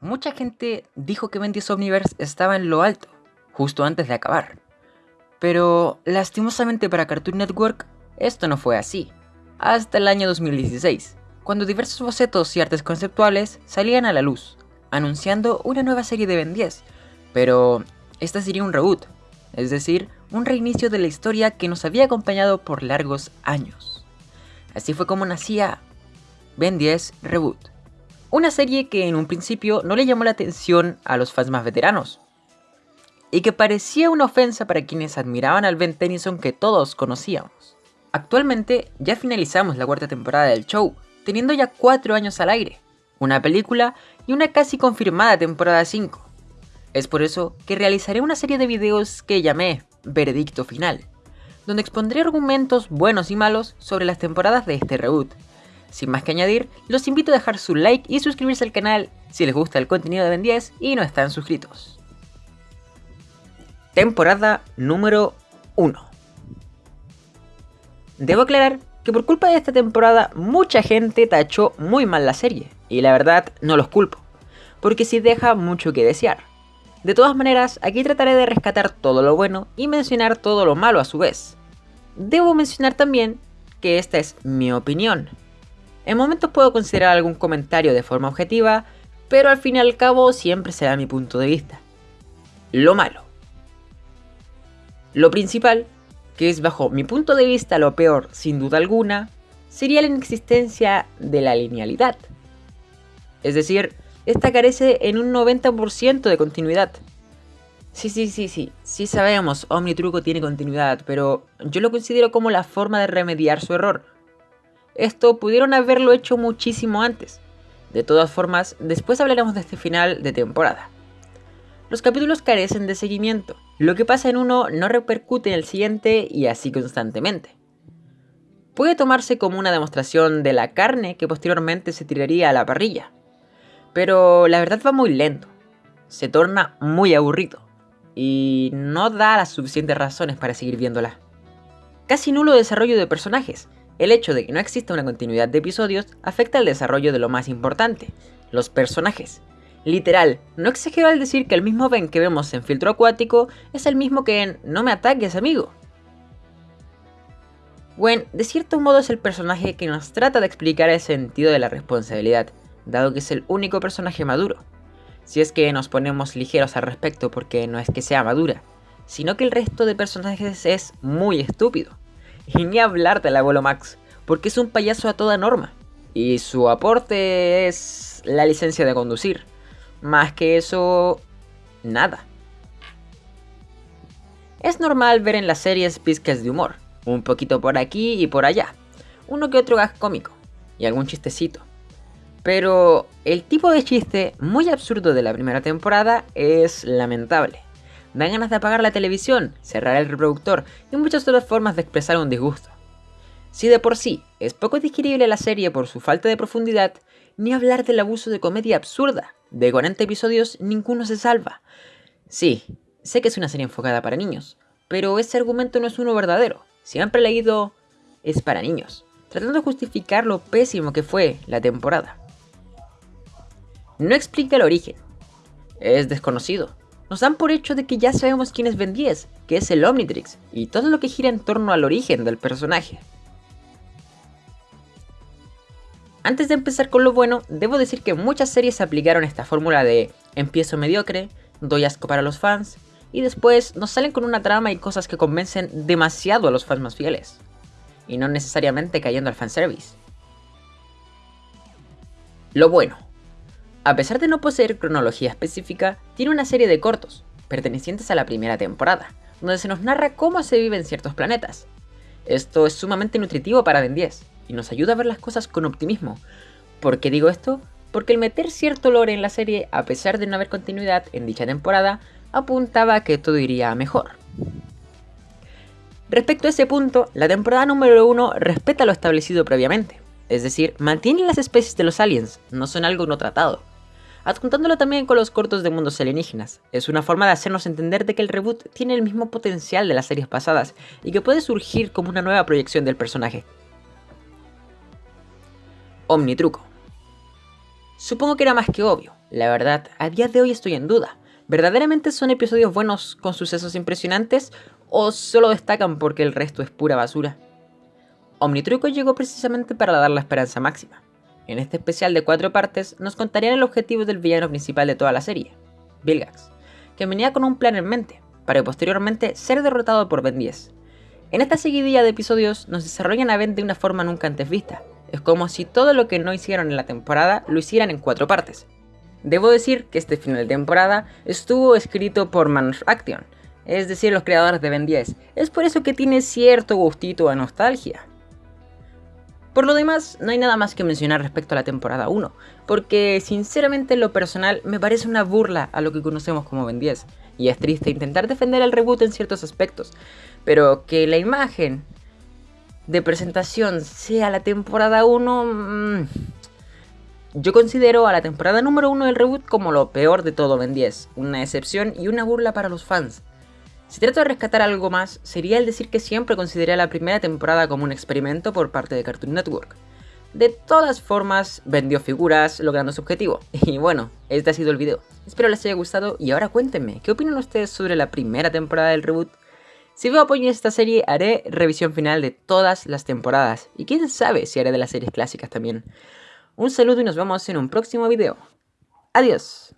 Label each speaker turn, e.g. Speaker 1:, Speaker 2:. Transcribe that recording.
Speaker 1: Mucha gente dijo que Ben 10 Omniverse estaba en lo alto, justo antes de acabar. Pero lastimosamente para Cartoon Network, esto no fue así. Hasta el año 2016, cuando diversos bocetos y artes conceptuales salían a la luz, anunciando una nueva serie de Ben 10, pero esta sería un reboot, es decir, un reinicio de la historia que nos había acompañado por largos años. Así fue como nacía Ben 10 Reboot. Una serie que en un principio no le llamó la atención a los fans más veteranos. Y que parecía una ofensa para quienes admiraban al Ben Tennyson que todos conocíamos. Actualmente ya finalizamos la cuarta temporada del show, teniendo ya 4 años al aire, una película y una casi confirmada temporada 5. Es por eso que realizaré una serie de videos que llamé Veredicto Final, donde expondré argumentos buenos y malos sobre las temporadas de este reboot. Sin más que añadir, los invito a dejar su like y suscribirse al canal si les gusta el contenido de Ben 10 y no están suscritos. Temporada número 1 Debo aclarar que por culpa de esta temporada mucha gente tachó muy mal la serie, y la verdad no los culpo, porque sí deja mucho que desear. De todas maneras, aquí trataré de rescatar todo lo bueno y mencionar todo lo malo a su vez. Debo mencionar también que esta es mi opinión. En momentos puedo considerar algún comentario de forma objetiva, pero al fin y al cabo siempre será mi punto de vista. Lo malo. Lo principal, que es bajo mi punto de vista lo peor sin duda alguna, sería la inexistencia de la linealidad. Es decir, esta carece en un 90% de continuidad. Sí, sí, sí, sí, sí sabemos, Omnitruco tiene continuidad, pero yo lo considero como la forma de remediar su error. Esto pudieron haberlo hecho muchísimo antes. De todas formas, después hablaremos de este final de temporada. Los capítulos carecen de seguimiento. Lo que pasa en uno no repercute en el siguiente y así constantemente. Puede tomarse como una demostración de la carne que posteriormente se tiraría a la parrilla pero la verdad va muy lento. Se torna muy aburrido. Y no da las suficientes razones para seguir viéndola. Casi nulo desarrollo de personajes. El hecho de que no exista una continuidad de episodios afecta al desarrollo de lo más importante, los personajes. Literal, no exagero al decir que el mismo Ben que vemos en Filtro Acuático es el mismo que en No me ataques amigo. Gwen, de cierto modo es el personaje que nos trata de explicar el sentido de la responsabilidad, dado que es el único personaje maduro. Si es que nos ponemos ligeros al respecto porque no es que sea madura, sino que el resto de personajes es muy estúpido. Y ni hablar del abuelo Max, porque es un payaso a toda norma. Y su aporte es la licencia de conducir. Más que eso, nada. Es normal ver en las series pizcas de humor, un poquito por aquí y por allá, uno que otro gag cómico, y algún chistecito. Pero el tipo de chiste muy absurdo de la primera temporada es lamentable. Da ganas de apagar la televisión, cerrar el reproductor y muchas otras formas de expresar un disgusto. Si de por sí es poco digerible la serie por su falta de profundidad, ni hablar del abuso de comedia absurda. De 40 episodios ninguno se salva. Sí, sé que es una serie enfocada para niños, pero ese argumento no es uno verdadero. Siempre he leído es para niños, tratando de justificar lo pésimo que fue la temporada. No explica el origen. Es desconocido. Nos dan por hecho de que ya sabemos quién es Ben 10, que es el Omnitrix, y todo lo que gira en torno al origen del personaje. Antes de empezar con lo bueno, debo decir que muchas series aplicaron esta fórmula de empiezo mediocre, doy asco para los fans, y después nos salen con una trama y cosas que convencen demasiado a los fans más fieles, y no necesariamente cayendo al fanservice. Lo bueno. A pesar de no poseer cronología específica, tiene una serie de cortos, pertenecientes a la primera temporada, donde se nos narra cómo se vive en ciertos planetas. Esto es sumamente nutritivo para Ben 10, y nos ayuda a ver las cosas con optimismo. ¿Por qué digo esto? Porque el meter cierto lore en la serie, a pesar de no haber continuidad en dicha temporada, apuntaba a que todo iría mejor. Respecto a ese punto, la temporada número 1 respeta lo establecido previamente, es decir, mantiene las especies de los aliens, no son algo no tratado adjuntándolo también con los cortos de mundos alienígenas. Es una forma de hacernos entender de que el reboot tiene el mismo potencial de las series pasadas y que puede surgir como una nueva proyección del personaje. Omnitruco. Supongo que era más que obvio, La verdad, a día de hoy estoy en duda. ¿Verdaderamente son episodios buenos con sucesos impresionantes o solo destacan porque el resto es pura basura? Omnitruco llegó precisamente para dar la esperanza máxima. En este especial de cuatro partes nos contarían el objetivo del villano principal de toda la serie, Vilgax, que venía con un plan en mente, para posteriormente ser derrotado por Ben 10. En esta seguidilla de episodios nos desarrollan a Ben de una forma nunca antes vista. Es como si todo lo que no hicieron en la temporada lo hicieran en cuatro partes. Debo decir que este final de temporada estuvo escrito por Manus Action, es decir, los creadores de Ben 10. Es por eso que tiene cierto gustito a nostalgia. Por lo demás, no hay nada más que mencionar respecto a la temporada 1, porque sinceramente en lo personal me parece una burla a lo que conocemos como Ben 10, y es triste intentar defender el reboot en ciertos aspectos, pero que la imagen de presentación sea la temporada 1... Mmm, yo considero a la temporada número 1 del reboot como lo peor de todo Ben 10, una excepción y una burla para los fans. Si trato de rescatar algo más, sería el decir que siempre consideré la primera temporada como un experimento por parte de Cartoon Network. De todas formas, vendió figuras logrando su objetivo. Y bueno, este ha sido el video. Espero les haya gustado y ahora cuéntenme, ¿qué opinan ustedes sobre la primera temporada del reboot? Si veo apoyo en esta serie, haré revisión final de todas las temporadas. Y quién sabe si haré de las series clásicas también. Un saludo y nos vemos en un próximo video. Adiós.